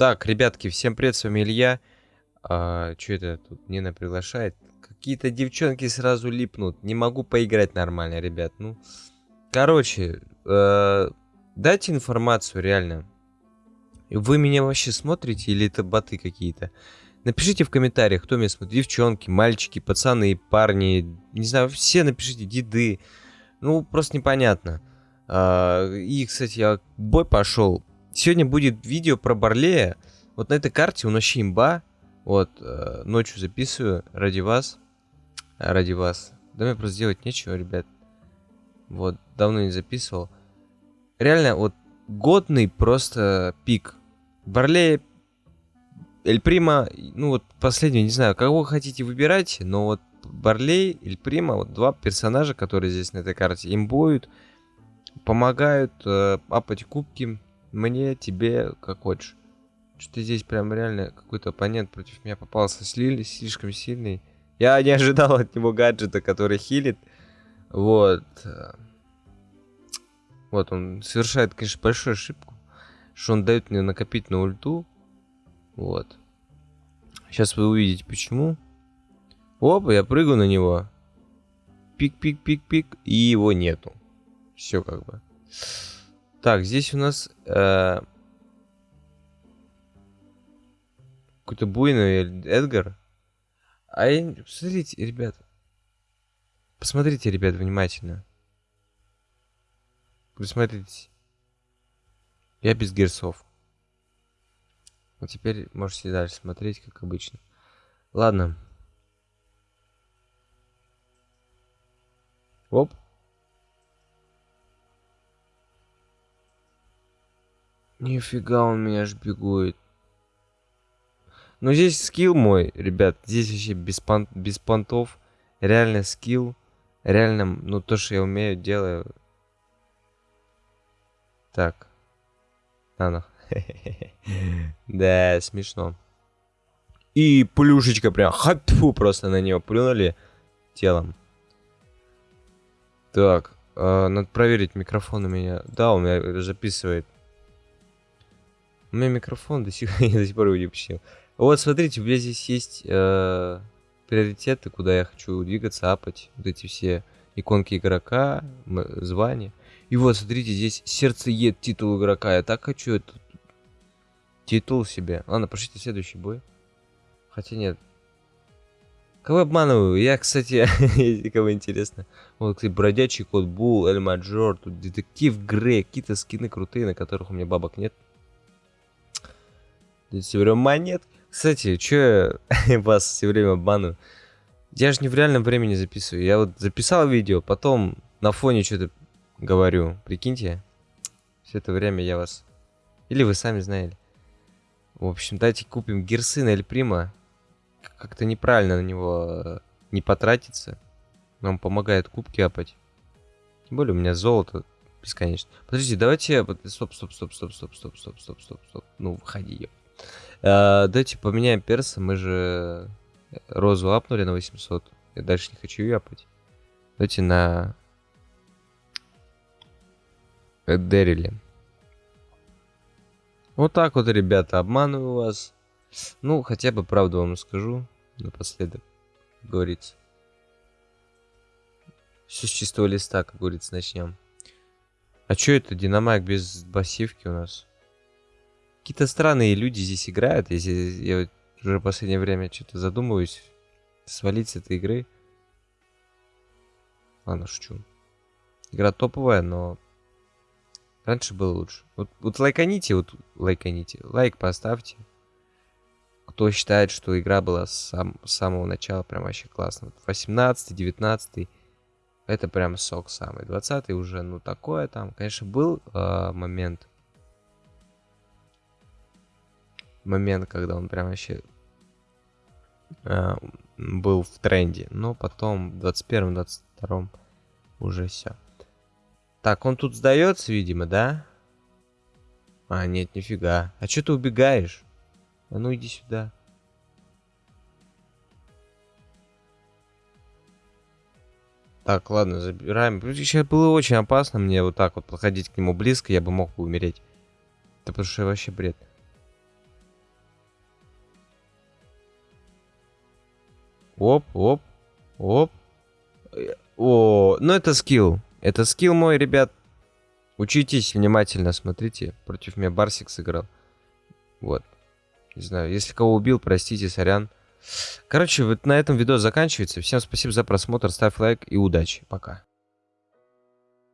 Так, ребятки, всем привет, с вами Илья. А, что это тут Нина приглашает? Какие-то девчонки сразу липнут. Не могу поиграть нормально, ребят. Ну, короче, э, дайте информацию, реально. Вы меня вообще смотрите или это боты какие-то? Напишите в комментариях, кто меня смотрит. Девчонки, мальчики, пацаны, парни. Не знаю, все напишите, деды. Ну, просто непонятно. А, и, кстати, я бой пошел Сегодня будет видео про Барлея. Вот на этой карте он вообще имба. Вот, э, ночью записываю ради вас. Ради вас. Да мне просто делать нечего, ребят. Вот, давно не записывал. Реально, вот, годный просто пик. Барлея, Эль Прима, ну вот, последний, не знаю, кого хотите выбирать, но вот Барлей, Эль Прима, вот два персонажа, которые здесь на этой карте имбуют, помогают э, апать кубки, мне, тебе, как хочешь. Что здесь прям реально какой-то оппонент против меня попался слили, слишком сильный. Я не ожидал от него гаджета, который хилит. Вот. Вот, он совершает, конечно, большую ошибку. Что он дает мне накопить на ульту. Вот. Сейчас вы увидите, почему. Опа, я прыгаю на него. Пик-пик-пик-пик. И его нету. Все как бы. Так, здесь у нас э, какой-то буйный Эдгар. А я... Посмотрите, ребят. Посмотрите, ребят, внимательно. Присмотритесь. Я без герсов. Вот теперь можете дальше смотреть, как обычно. Ладно. Оп. Нифига он меня шпигует. Ну здесь скилл мой, ребят. Здесь вообще без, пон без понтов. Реально скилл. Реально, ну то, что я умею, делаю. Так. А ну. Да, смешно. И плюшечка прям хатфу просто на него плюнули телом. Так, э, надо проверить микрофон у меня. Да, он меня записывает. У меня микрофон до сих, я до сих пор его не починил. Вот, смотрите, у меня здесь есть э, приоритеты, куда я хочу двигаться, апать. Вот эти все иконки игрока, звания. И вот, смотрите, здесь сердцеед титул игрока. Я так хочу этот титул себе. Ладно, пошлите следующий бой. Хотя нет. Кого обманываю? Я, кстати, кого интересно. Вот, кстати, бродячий кот Бул, Эль Маджор, тут детектив Грей, какие-то скины крутые, на которых у меня бабок нет. Все время монет. Кстати, что я вас все время обманываю? Я же не в реальном времени записываю. Я вот записал видео, потом на фоне что-то говорю. Прикиньте. Все это время я вас... Или вы сами знаете. В общем, давайте купим Герсы на Эльприма. Как-то неправильно на него э, не потратиться. Нам помогает кубки апать. Тем более у меня золото бесконечно. Подождите, давайте... Стоп, стоп, стоп, стоп, стоп, стоп, стоп, стоп, стоп, стоп. Ну, выходи, ёп. А, давайте поменяем перса. Мы же розу апнули на 800. Я дальше не хочу ее апать. Давайте на Дерили. Вот так вот, ребята, обманываю вас. Ну, хотя бы правду вам скажу напоследок, как говорится. Все с чистого листа, как говорится, начнем. А что это, динамайк без басивки у нас? Какие-то странные люди здесь играют. Если я уже в последнее время что-то задумываюсь, свалить с этой игры. Ладно, шучу. Игра топовая, но раньше было лучше. Вот, вот лайканите, вот лайканите. Лайк поставьте. Кто считает, что игра была с, сам, с самого начала прям вообще классно. Вот 18 19 это прям сок самый. 20 уже, ну такое там. Конечно, был э, момент, момент, когда он прям вообще э, был в тренде. Но потом в 21-22 уже все. Так, он тут сдается, видимо, да? А, нет, нифига. А что ты убегаешь? А ну иди сюда. Так, ладно, забираем. Сейчас было очень опасно мне вот так вот подходить к нему близко, я бы мог бы умереть. Это потому что вообще бред. Оп, оп, оп. О, ну это скилл. Это скилл мой, ребят. Учитесь внимательно, смотрите. Против меня Барсик сыграл. Вот. Не знаю, если кого убил, простите, сорян. Короче, вот на этом видео заканчивается. Всем спасибо за просмотр, ставь лайк и удачи. Пока.